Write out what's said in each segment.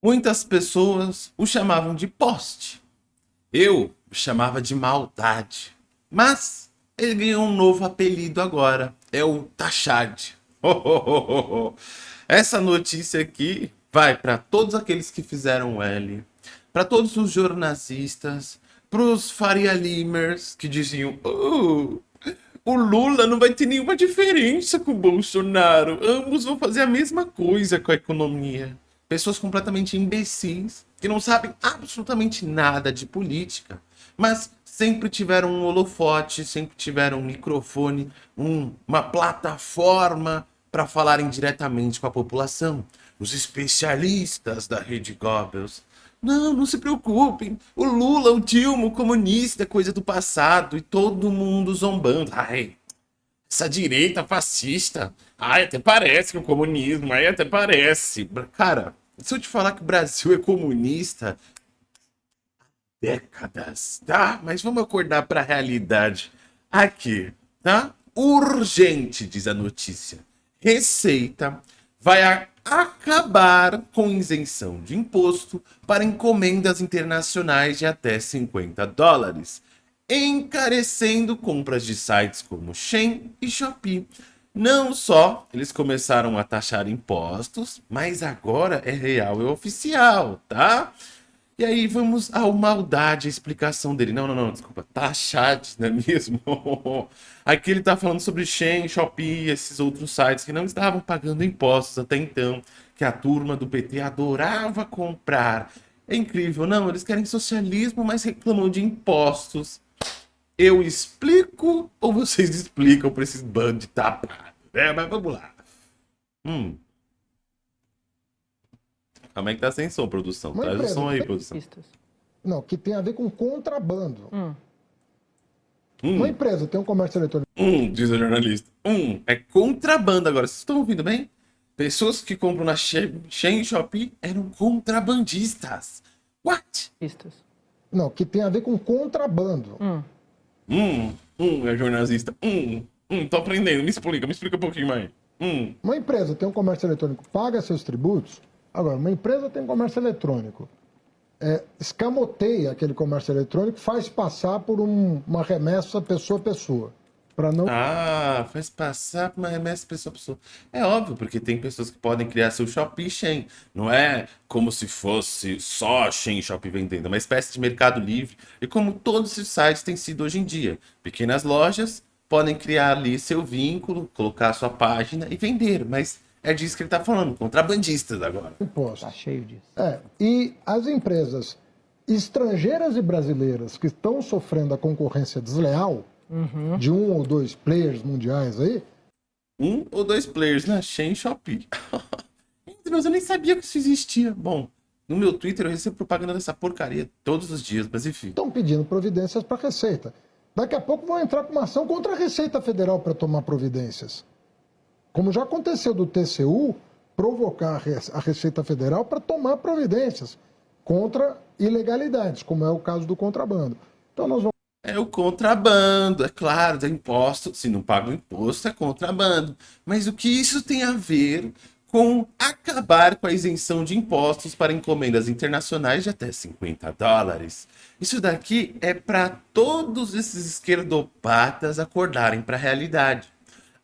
Muitas pessoas o chamavam de poste. Eu o chamava de maldade. Mas ele ganhou um novo apelido agora. É o Tachad. Essa notícia aqui vai para todos aqueles que fizeram L, para todos os jornalistas, para os Faria Limers que diziam oh, o Lula não vai ter nenhuma diferença com o Bolsonaro. Ambos vão fazer a mesma coisa com a economia. Pessoas completamente imbecis, que não sabem absolutamente nada de política, mas sempre tiveram um holofote, sempre tiveram um microfone, um, uma plataforma para falarem diretamente com a população. Os especialistas da Rede Goebbels. Não, não se preocupem. O Lula, o Dilma, o comunista coisa do passado e todo mundo zombando. Ai, essa direita fascista. Ai, até parece que o comunismo, ai, até parece. Cara, se eu te falar que o Brasil é comunista, décadas, tá? Mas vamos acordar para a realidade aqui, tá? Urgente, diz a notícia. Receita vai acabar com isenção de imposto para encomendas internacionais de até 50 dólares, encarecendo compras de sites como Shein e Shopee. Não só eles começaram a taxar impostos, mas agora é real e oficial, tá? E aí vamos ao maldade, a explicação dele. Não, não, não, desculpa, taxad, não é mesmo? Aqui ele tá falando sobre Shein, Shopee, esses outros sites que não estavam pagando impostos até então, que a turma do PT adorava comprar. É incrível, não, eles querem socialismo, mas reclamam de impostos. Eu explico ou vocês explicam para esses bandos de tapado? É, mas vamos lá. Hum. Como é que tá sem som, produção? Uma Traz o som aí, produção. Não, que tem a ver com contrabando. Hum. Uma empresa tem um comércio eletrônico. Hum, diz a jornalista. Um, é contrabando agora. Vocês estão ouvindo bem? Pessoas que compram na Shein Shopee eram contrabandistas. What? Não, que tem a ver com contrabando. Hum. Hum, hum, é jornalista. Hum, hum, tô aprendendo. Me explica, me explica um pouquinho mais. Hum. Uma empresa tem um comércio eletrônico, paga seus tributos, Agora, uma empresa tem comércio eletrônico, é, escamoteia aquele comércio eletrônico, faz passar por um, uma remessa pessoa a pessoa. Para não... Ah, faz passar uma remessa pessoa a pessoa. É óbvio, porque tem pessoas que podem criar seu Shopee Shein. Não é como se fosse só Shein Shopee vendendo, é uma espécie de mercado livre. E como todos esses sites têm sido hoje em dia. Pequenas lojas podem criar ali seu vínculo, colocar sua página e vender, mas é disso que ele está falando, contrabandistas agora. Imposto. Está cheio disso. É, e as empresas estrangeiras e brasileiras que estão sofrendo a concorrência desleal uhum. de um ou dois players mundiais aí. Um ou dois players, né? Shein Shopee. Mas eu nem sabia que isso existia. Bom, no meu Twitter eu recebo propaganda dessa porcaria todos os dias, mas enfim. Estão pedindo providências para a Receita. Daqui a pouco vão entrar com uma ação contra a Receita Federal para tomar providências como já aconteceu do TCU, provocar a Receita Federal para tomar providências contra ilegalidades, como é o caso do contrabando. Então nós vamos é o contrabando, é claro, é imposto. Se não paga o imposto, é contrabando. Mas o que isso tem a ver com acabar com a isenção de impostos para encomendas internacionais de até 50 dólares? Isso daqui é para todos esses esquerdopatas acordarem para a realidade.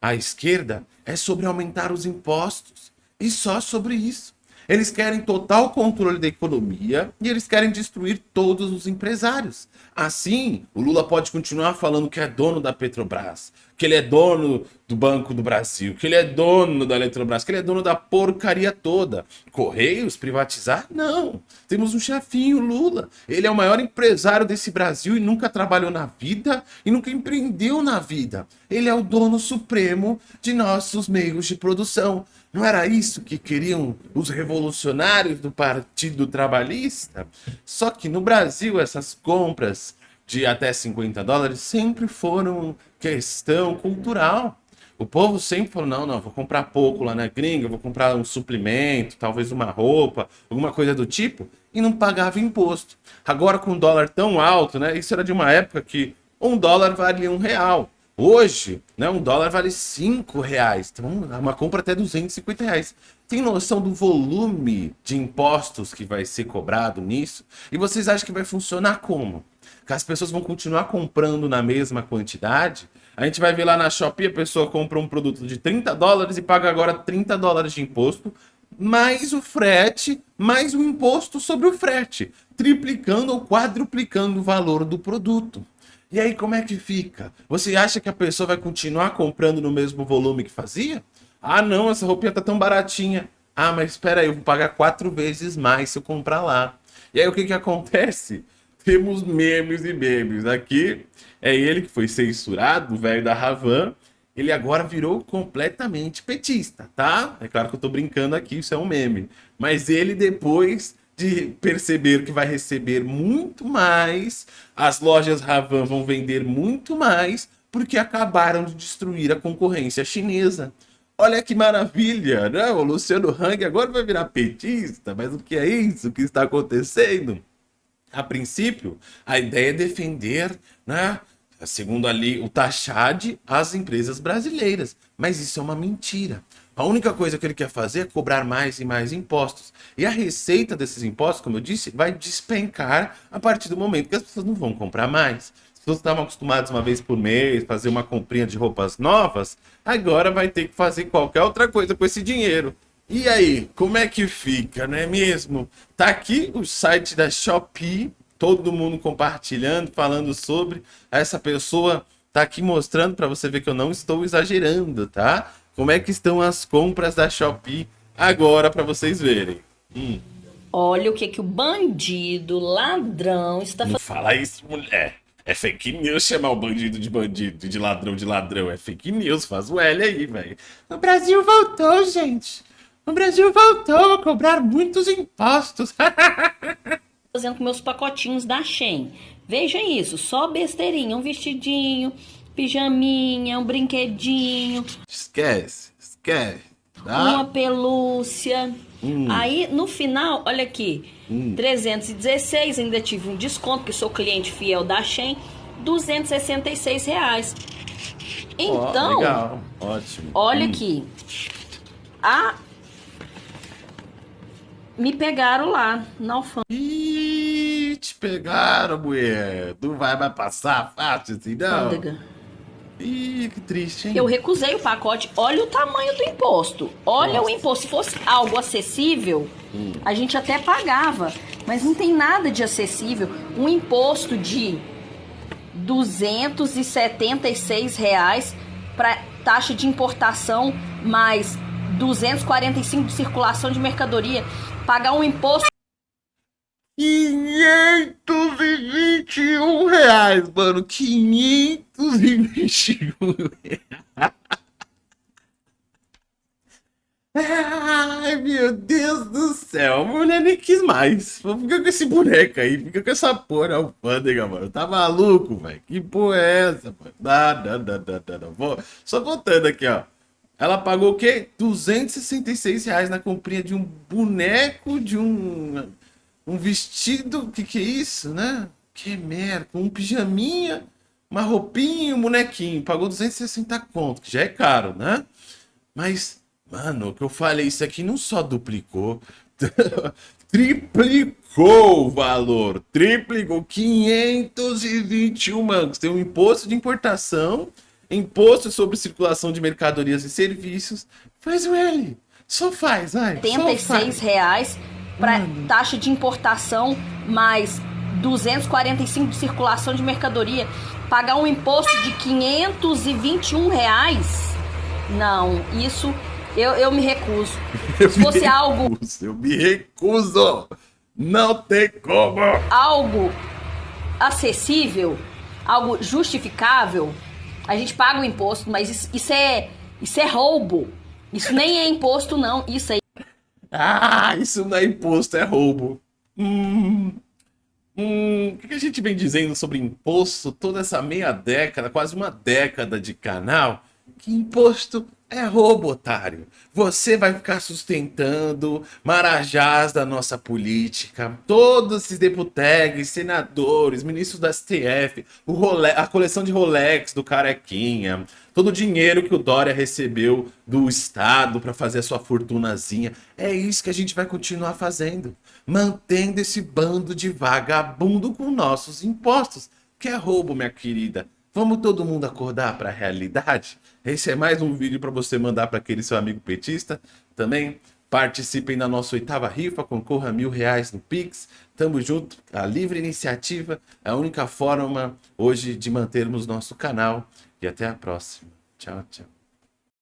A esquerda é sobre aumentar os impostos. E só sobre isso. Eles querem total controle da economia e eles querem destruir todos os empresários. Assim, o Lula pode continuar falando que é dono da Petrobras, que ele é dono do Banco do Brasil, que ele é dono da Eletrobras, que ele é dono da porcaria toda. Correios privatizar? Não. Temos um chefinho, Lula. Ele é o maior empresário desse Brasil e nunca trabalhou na vida e nunca empreendeu na vida. Ele é o dono supremo de nossos meios de produção. Não era isso que queriam os revolucionários do Partido Trabalhista? Só que no Brasil essas compras de até 50 dólares sempre foram questão cultural. O povo sempre falou, não, não, vou comprar pouco lá na gringa, vou comprar um suplemento, talvez uma roupa, alguma coisa do tipo, e não pagava imposto. Agora com o dólar tão alto, né, isso era de uma época que um dólar valia um real. Hoje, né, um dólar vale 5 reais. Então, uma compra até 250 reais. tem noção do volume de impostos que vai ser cobrado nisso? E vocês acham que vai funcionar como? Que as pessoas vão continuar comprando na mesma quantidade? A gente vai ver lá na Shopee, a pessoa compra um produto de 30 dólares e paga agora 30 dólares de imposto, mais o frete, mais o imposto sobre o frete, triplicando ou quadruplicando o valor do produto. E aí como é que fica? Você acha que a pessoa vai continuar comprando no mesmo volume que fazia? Ah não, essa roupinha tá tão baratinha. Ah, mas espera aí, eu vou pagar quatro vezes mais se eu comprar lá. E aí o que que acontece? Temos memes e memes. Aqui é ele que foi censurado, o velho da Ravan. Ele agora virou completamente petista, tá? É claro que eu tô brincando aqui, isso é um meme. Mas ele depois de perceber que vai receber muito mais, as lojas Ravan vão vender muito mais, porque acabaram de destruir a concorrência chinesa. Olha que maravilha, né? O Luciano Hang agora vai virar petista, mas o que é isso que está acontecendo? A princípio, a ideia é defender, né? Segundo ali o Tachad, as empresas brasileiras. Mas isso é uma mentira. A única coisa que ele quer fazer é cobrar mais e mais impostos. E a receita desses impostos, como eu disse, vai despencar a partir do momento que as pessoas não vão comprar mais. As pessoas estavam acostumadas uma vez por mês, fazer uma comprinha de roupas novas, agora vai ter que fazer qualquer outra coisa com esse dinheiro. E aí, como é que fica, não é mesmo? Tá aqui o site da Shopee, todo mundo compartilhando, falando sobre. Essa pessoa tá aqui mostrando para você ver que eu não estou exagerando, tá? Como é que estão as compras da Shopee agora para vocês verem. Hum. Olha o que que o bandido, ladrão está fazendo. Não fala isso, mulher. É fake news chamar o bandido de bandido, de ladrão de ladrão. É fake news, faz o L aí, velho. O Brasil voltou, gente. O Brasil voltou a cobrar muitos impostos. Fazendo com meus pacotinhos da Shein. Veja isso, só besteirinha, um vestidinho, pijaminha, um brinquedinho. Esquece, esquece. Tá? Uma pelúcia. Hum. Aí, no final, olha aqui. Hum. 316, ainda tive um desconto, porque sou cliente fiel da Shein. 266 reais. Então, oh, legal. ótimo. Olha hum. aqui. A me pegaram lá na alfândega. Te pegaram, mulher. Não vai mais passar fácil assim, não. Ih, que triste, hein? Eu recusei o pacote. Olha o tamanho do imposto. Olha Nossa. o imposto. Se fosse algo acessível, hum. a gente até pagava. Mas não tem nada de acessível. Um imposto de 276 reais para taxa de importação mais 245 de circulação de mercadoria pagar um imposto. 521 reais, mano. 521 reais. Ai, meu Deus do céu. A mulher nem quis mais. Fica com esse boneco aí. Fica com essa porra alfândega, mano. Tá maluco, velho? Que porra é essa, mano? Não, não, não, não, não. Vou... Só voltando aqui, ó. Ela pagou o quê? 266 reais na comprinha de um boneco, de um, um vestido. O que, que é isso, né? Que merda. Um pijaminha, uma roupinha um bonequinho. Pagou 260 conto, que já é caro, né? Mas, mano, o que eu falei, isso aqui não só duplicou, triplicou o valor. Triplicou 521 mangos. Tem um imposto de importação imposto sobre circulação de mercadorias e serviços. Faz o L. Só faz, vai. 76 reais para taxa de importação mais 245 de circulação de mercadoria. Pagar um imposto de 521 reais? Não, isso eu, eu me recuso. Eu Se fosse algo. eu me recuso! Não tem como! Algo acessível, algo justificável, a gente paga o imposto, mas isso, isso é isso é roubo. Isso nem é imposto, não. Isso aí. Ah, isso não é imposto, é roubo. Hum, hum, o que a gente vem dizendo sobre imposto toda essa meia década, quase uma década de canal? Que imposto É roubo, otário. Você vai ficar sustentando marajás da nossa política, todos esses deputados, senadores, ministros da STF, Role a coleção de Rolex do Carequinha, todo o dinheiro que o Dória recebeu do Estado para fazer a sua fortunazinha. É isso que a gente vai continuar fazendo, mantendo esse bando de vagabundo com nossos impostos, que é roubo, minha querida. Vamos todo mundo acordar para a realidade? Esse é mais um vídeo para você mandar para aquele seu amigo petista. Também participem da nossa oitava rifa, concorra a mil reais no Pix. Tamo junto, a livre iniciativa é a única forma hoje de mantermos nosso canal. E até a próxima. Tchau, tchau.